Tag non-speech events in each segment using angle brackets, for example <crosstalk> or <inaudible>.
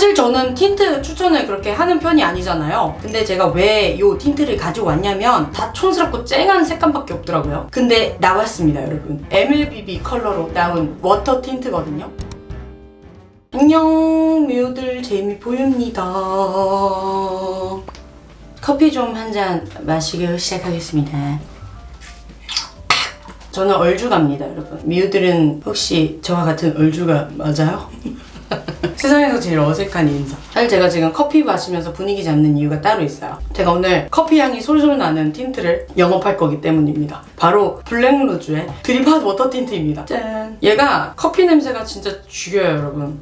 사실 저는 틴트 추천을 그렇게 하는 편이 아니잖아요. 근데 제가 왜 이 틴트를 가지고 왔냐면 다 촌스럽고 쨍한 색감밖에 없더라고요. 근데 나왔습니다, 여러분. MLBB 컬러로 나온 워터 틴트거든요. 안녕, 미우들 재미 보입니다. 커피 좀 한 잔 마시기 시작하겠습니다. 저는 얼죽압니다, 여러분. 미우들은 혹시 저와 같은 얼죽아 맞아요? <laughs> 세상에서 제일 어색한 인사. 사실 제가 지금 커피 마시면서 분위기 잡는 이유가 따로 있어요. 제가 오늘 커피 향이 솔솔 나는 틴트를 영업할 거기 때문입니다. 바로 블랙루즈의 드립핫 워터 틴트입니다. 짠! 얘가 커피 냄새가 진짜 죽여요, 여러분.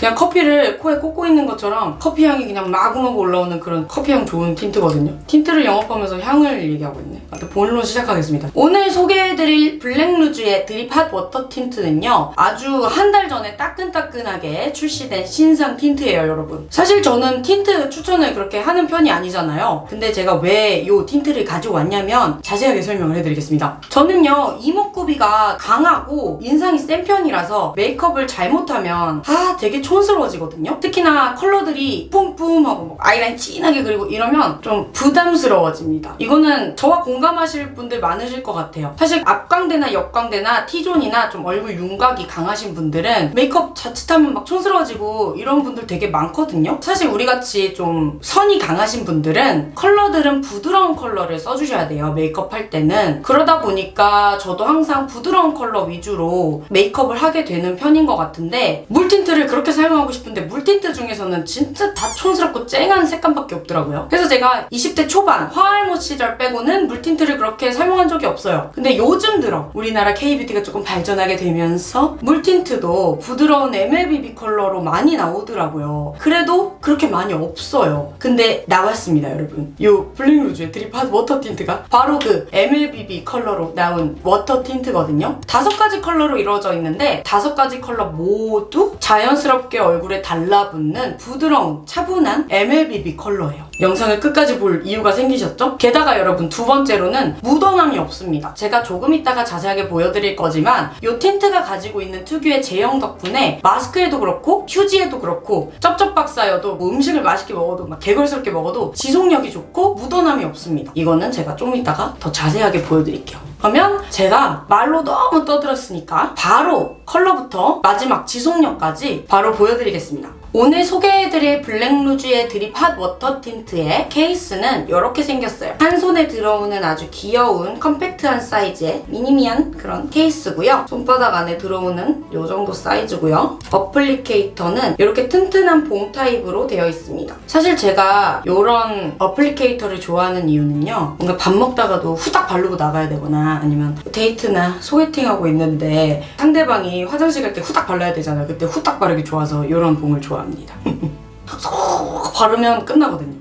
그냥 커피를 코에 꽂고 있는 것처럼 커피 향이 그냥 마구마구 올라오는 그런 커피 향 좋은 틴트거든요. 틴트를 영업하면서 향을 얘기하고 있네. 일단 본론 시작하겠습니다. 오늘 소개해드릴 블랙루즈의 드립 핫 워터 틴트는요. 아주 한 달 전에 따끈따끈하게 출시된 신상 틴트예요, 여러분. 사실 저는 틴트 추천을 그렇게 하는 편이 아니잖아요. 근데 제가 왜 이 틴트를 가지고 왔냐면 자세하게 설명을 해드리겠습니다. 저는요, 이목구비가 강하고 인상이 센 편이라서 메이크업을 잘못하면 아, 되게 촌스러워지거든요. 특히나 컬러들이 뿜뿜하고 뭐 아이라인 진하게 그리고 이러면 좀 부담스러워집니다. 이거는 저와 공감하실 분들 많으실 것 같아요. 사실 앞광대나 옆광대나 T존이나 좀 얼굴 윤곽이 강하신 분들은 메이크업 자칫하면 막 촌스러워지고 이런 분들 되게 많거든요. 사실 우리같이 좀 선이 강하신 분들은 컬러들은 부드러운 컬러를 써주셔야 돼요. 메이크업 할 때는. 그러다 보니까 저도 항상 부드러운 컬러 위주로 메이크업을 하게 되는 편인 것 같은데 물틴트를 그렇게 사용하고 싶은데 물틴트 중에서는 진짜 다 촌스럽고 쨍한 색감밖에 없더라고요. 그래서 제가 20대 초반 화알못 시절 빼고는 물틴트를 그렇게 사용한 적이 없어요. 근데 요즘 들어 우리나라 K뷰티가 조금 발전하게 되면서 물틴트도 부드러운 MLBB 컬러로 많이 나오더라고요. 그래도 그렇게 많이 없어요. 근데 나왔습니다, 여러분. 요 블랙루즈의 드립 핫 워터 틴트가 바로 그 MLBB 컬러로 나온 워터 틴트거든요. 다섯 가지 컬러로 이루어져 있는데 다섯 가지 컬러 모두 자연스럽게 얼굴에 달라붙는 부드러운 차분한 MLBB 컬러예요. 영상을 끝까지 볼 이유가 생기셨죠? 게다가 여러분 두 번째로는 묻어남이 없습니다. 제가 조금 이따가 자세하게 보여드릴 거지만 이 틴트가 가지고 있는 특유의 제형 덕분에 마스크에도 그렇고 휴지에도 그렇고 쩝쩝박사여도 뭐 음식을 맛있게 먹어도 막 게걸스럽게 먹어도 지속력이 좋고 묻어남이 없습니다. 이거는 제가 좀 이따가 더 자세하게 보여드릴게요. 그러면 제가 말로 너무 떠들었으니까 바로 컬러부터 마지막 지속력까지 바로 보여드리겠습니다. 오늘 소개해드릴 블랙루즈의 드립 핫 워터 틴트의 케이스는 이렇게 생겼어요. 한 손에 들어오는 아주 귀여운 컴팩트한 사이즈의 미니미한 그런 케이스고요. 손바닥 안에 들어오는 이 정도 사이즈고요. applicator는 이렇게 튼튼한 봉 타입으로 되어 있습니다. 사실 제가 이런 applicator를 좋아하는 이유는요. 뭔가 밥 먹다가도 후딱 바르고 나가야 되거나 아니면 데이트나 소개팅하고 있는데 상대방이 화장실 갈 때 후딱 발라야 되잖아요. 그때 후딱 바르기 좋아서 이런 봉을 좋아합 니다. 합니다. 쏙 바르면 끝나거든요.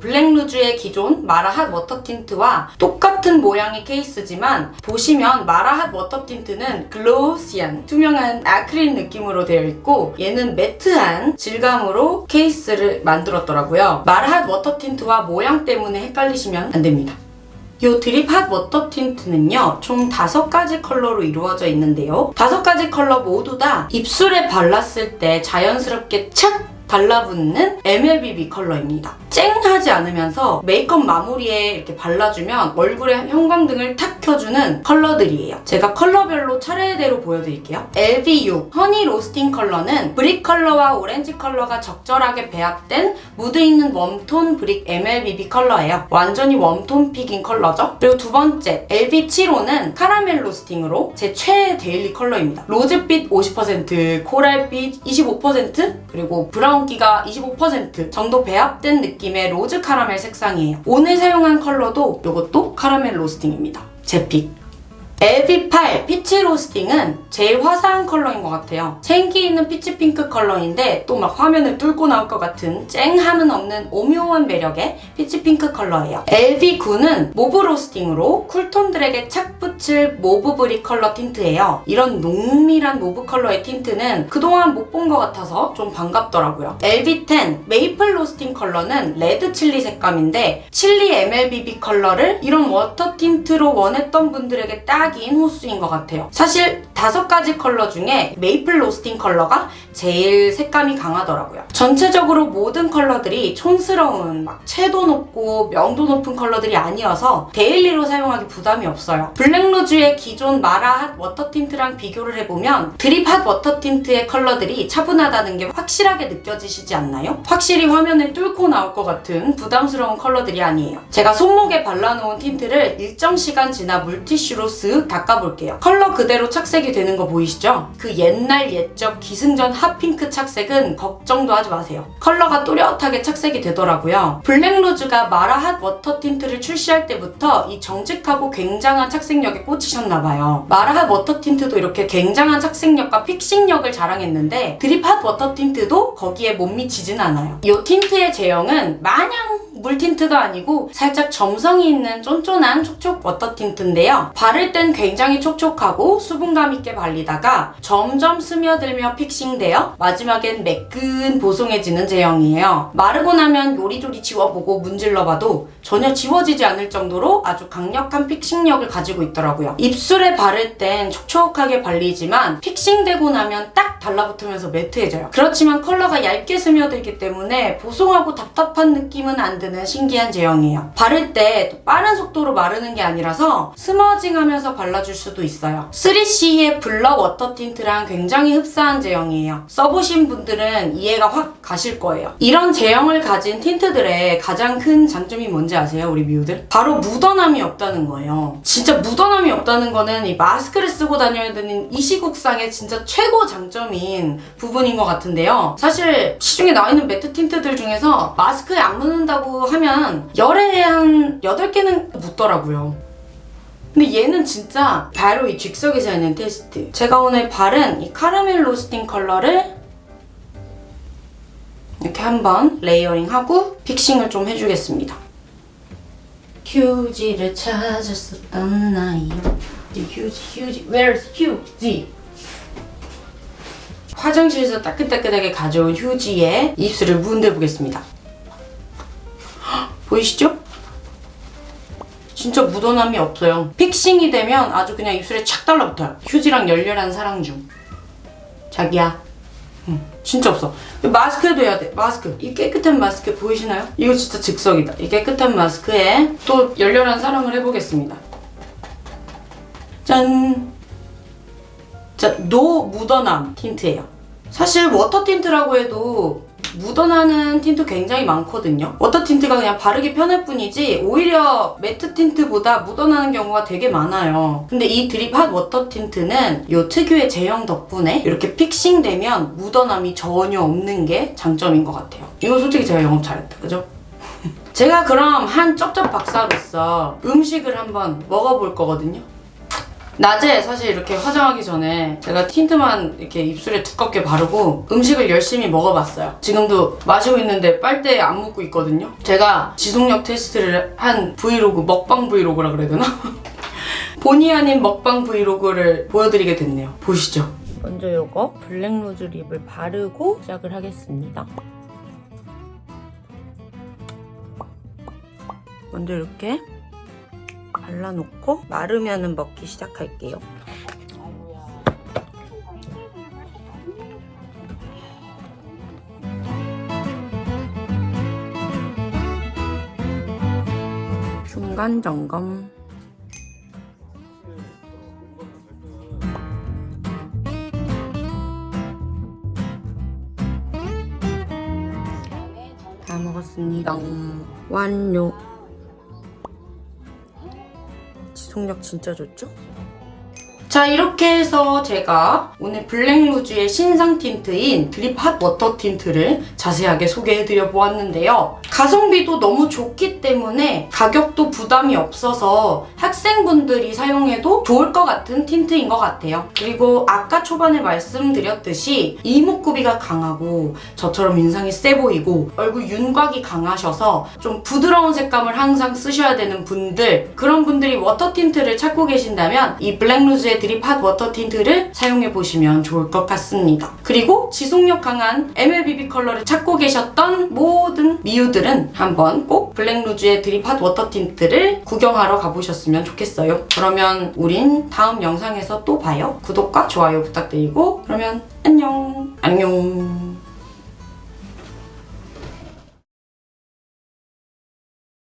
블랙루즈의 기존 마라핫 워터 틴트와 똑같은 모양의 케이스지만 보시면 마라핫 워터 틴트는 glossy한 투명한 아크릴 느낌으로 되어 있고 얘는 매트한 질감으로 케이스를 만들었더라고요. 마라핫 워터 틴트와 모양 때문에 헷갈리시면 안 됩니다. 이 드립 핫 워터 틴트는요 총 다섯 가지 컬러로 이루어져 있는데요 다섯 가지 컬러 모두 다 입술에 발랐을 때 자연스럽게 착 달라붙는 MLBB 컬러입니다. 쨍하지 않으면서 메이크업 마무리에 이렇게 발라주면 얼굴에 형광등을 탁 켜주는 컬러들이에요. 제가 컬러별로 차례대로 보여드릴게요. LV6 허니 로스팅 컬러는 brick 컬러와 오렌지 컬러가 적절하게 배합된 무드 있는 웜톤 brick MLBB 컬러예요. 완전히 웜톤 pick인 컬러죠. 그리고 두 번째 LV7호는 카라멜 로스팅으로 제 최애 데일리 컬러입니다. 로즈빛 50%, 코랄빛 25% 그리고 브라운기가 25% 정도 배합된 느낌의 로즈 카라멜 색상이에요. 오늘 사용한 컬러도 이것도 카라멜 로스팅입니다. 제 pick. LV8 피치 로스팅은 제일 화사한 컬러인 것 같아요. 생기 있는 피치 핑크 컬러인데 또 막 화면을 뚫고 나올 것 같은 쨍함은 없는 오묘한 매력의 피치 핑크 컬러예요. LV9는 모브 로스팅으로 쿨톤들에게 착 붙일 mauve brick 컬러 틴트예요. 이런 농밀한 mauve 컬러의 틴트는 그동안 못 본 것 같아서 좀 반갑더라고요. LV10 메이플 로스팅 컬러는 레드 칠리 색감인데 칠리 MLBB 컬러를 이런 워터 틴트로 원했던 분들에게 딱 딱인 호수인 것 같아요. 사실 다섯 가지 컬러 중에 메이플 로스팅 컬러가 제일 색감이 강하더라고요. 전체적으로 모든 컬러들이 촌스러운 막 채도 높고 명도 높은 컬러들이 아니어서 데일리로 사용하기 부담이 없어요. 블랙루즈의 기존 마라 핫 워터 틴트랑 비교를 해보면 드립 핫 워터 틴트의 컬러들이 차분하다는 게 확실하게 느껴지시지 않나요? 확실히 화면에 뚫고 나올 것 같은 부담스러운 컬러들이 아니에요. 제가 손목에 발라놓은 틴트를 일정 시간 지나 물티슈로 쓱 닦아볼게요. 컬러 그대로 착색이 되는 거 보이시죠? 그 옛날 옛적 기승전 핫핑크 착색은 걱정도 하지 마세요. 컬러가 또렷하게 착색이 되더라고요. 블랙루즈가 마라 핫 워터 틴트를 출시할 때부터 이 정직하고 굉장한 착색력에 꽂히셨나봐요. 마라 핫 워터 틴트도 이렇게 굉장한 착색력과 fixing력을 자랑했는데 드립 핫 워터 틴트도 거기에 못 미치진 않아요. 이 틴트의 제형은 마냥 물 틴트가 아니고 살짝 점성이 있는 쫀쫀한 촉촉 워터 틴트인데요. 바를 땐 굉장히 촉촉하고 수분감 있게 발리다가 점점 스며들며 fixing되어 마지막엔 매끈 보송해지는 제형이에요. 마르고 나면 요리조리 지워보고 문질러봐도 전혀 지워지지 않을 정도로 아주 강력한 fixing력을 가지고 있더라고요. 입술에 바를 땐 촉촉하게 발리지만 fixing되고 나면 딱 달라붙으면서 매트해져요. 그렇지만 컬러가 얇게 스며들기 때문에 보송하고 답답한 느낌은 안 드는 신기한 제형이에요. 바를 때 또 빠른 속도로 마르는 게 아니라서 smudging하면서 발라줄 수도 있어요. 3CE의 블러 워터 틴트랑 굉장히 흡사한 제형이에요. 써보신 분들은 이해가 확 가실 거예요. 이런 제형을 가진 틴트들의 가장 큰 장점이 뭔지 아세요, 우리 미우들? 바로 묻어남이 없다는 거예요. 진짜 묻어남이 없다는 거는 이 마스크를 쓰고 다녀야 되는 이 시국상의 진짜 최고 장점인 부분인 것 같은데요. 사실 시중에 나와 있는 매트 틴트들 중에서 마스크에 안 묻는다고 하면 열에 한 8개는 묻더라고요. 근데 얘는 진짜 바로 이 즉석에서 있는 테스트. 제가 오늘 바른 이 카라멜 로스팅 컬러를 이렇게 한번 layering하고 fixing을 좀 해주겠습니다. 휴지를 찾았었던 나이 휴지 휴지 Where's 휴지? 화장실에서 따끈따끈하게 가져온 휴지에 입술을 문대 보겠습니다. 보이시죠? 진짜 묻어남이 없어요. fixing이 되면 아주 그냥 입술에 착 달라붙어요. 휴지랑 열렬한 사랑 중. 자기야. 응, 진짜 없어. 마스크에도 해야 돼. 마스크. 이 깨끗한 마스크 보이시나요? 이거 진짜 즉석이다. 이 깨끗한 마스크에 또 열렬한 사랑을 해보겠습니다. 짠. 자, no 묻어남 틴트예요. 사실 워터 틴트라고 해도 묻어나는 틴트 굉장히 많거든요. 워터 틴트가 그냥 바르기 편할 뿐이지 오히려 매트 틴트보다 묻어나는 경우가 되게 많아요. 근데 이 드립 핫 워터 틴트는 이 특유의 제형 덕분에 이렇게 fixing되면 묻어남이 전혀 없는 게 장점인 것 같아요. 이거 솔직히 제가 영업 잘했다, 그죠? <laughs> 제가 그럼 한 쩝쩝 박사로서 음식을 한번 먹어볼 거거든요. 낮에 사실 이렇게 화장하기 전에 제가 틴트만 이렇게 입술에 두껍게 바르고 음식을 열심히 먹어봤어요. 지금도 마시고 있는데 빨대에 안 묻고 있거든요. 제가 지속력 테스트를 한 브이로그, 먹방 브이로그라 그래야 되나? <laughs> 본의 아닌 먹방 브이로그를 보여드리게 됐네요. 보시죠. 먼저 이거 블랙로즈 립을 바르고 시작을 하겠습니다. 먼저 이렇게 발라놓고 마르면은 먹기 시작할게요. 중간 점검. 다 먹었습니다. 완료. 지속력 진짜 좋죠? 자 이렇게 해서 제가 오늘 블랙루즈의 신상 틴트인 드립 핫 워터 틴트를 자세하게 소개해드려 보았는데요. 가성비도 너무 좋기 때문에 가격도 부담이 없어서 학생분들이 사용해도 좋을 것 같은 틴트인 것 같아요. 그리고 아까 초반에 말씀드렸듯이 이목구비가 강하고 저처럼 인상이 세 보이고 얼굴 윤곽이 강하셔서 좀 부드러운 색감을 항상 쓰셔야 되는 분들 그런 분들이 워터 틴트를 찾고 계신다면 이 블랙루즈의 드립 핫 워터 틴트를 사용해보시면 좋을 것 같습니다. 그리고 지속력 강한 MLBB 컬러를 찾고 계셨던 모든 미우들 분들은 한번 꼭 블랙루즈의 드립 핫 워터 틴트를 구경하러 가보셨으면 좋겠어요. 그러면 우린 다음 영상에서 또 봐요. 구독과 좋아요 부탁드리고 그러면 안녕 안녕